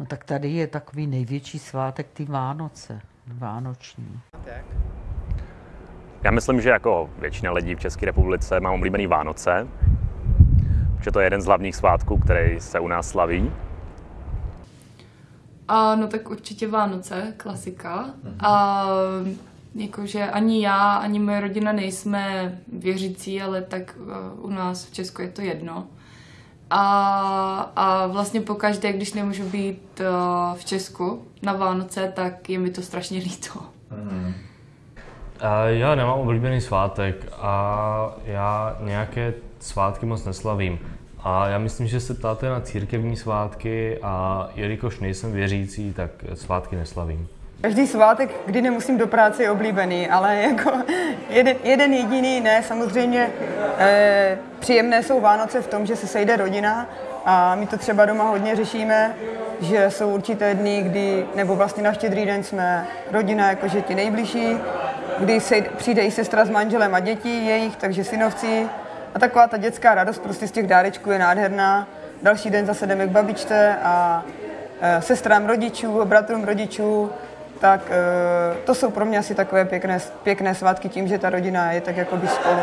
No tak tady je takový největší svátek ty Vánoce, vánoční. Já myslím, že jako většina lidí v České republice mám oblíbený Vánoce, protože to je jeden z hlavních svátků, který se u nás slaví. A no tak určitě Vánoce, klasika. A jakože ani já, ani moje rodina nejsme věřící, ale tak uh, u nás v Česku je to jedno. A, a vlastně pokaždé, když nemůžu být uh, v Česku na Vánoce, tak je mi to strašně líto. A já nemám oblíbený svátek a já nějaké svátky moc neslavím. A já myslím, že se ptáte na církevní svátky a jelikož nejsem věřící, tak svátky neslavím. Každý svátek, kdy nemusím do práce, je oblíbený, ale jako jeden, jeden jediný ne. Samozřejmě eh, příjemné jsou Vánoce v tom, že se sejde rodina a my to třeba doma hodně řešíme, že jsou určité dny, kdy, nebo vlastně na štědrý den jsme rodina, jakože ti nejbližší, kdy se, přijde i sestra s manželem a děti jejich, takže synovci. A taková ta dětská radost prostě z těch dárečků je nádherná. Další den zase jdeme k babičce a e, sestrám rodičů, bratrům rodičů, tak e, to jsou pro mě asi takové pěkné, pěkné svátky tím, že ta rodina je tak jakoby spolu.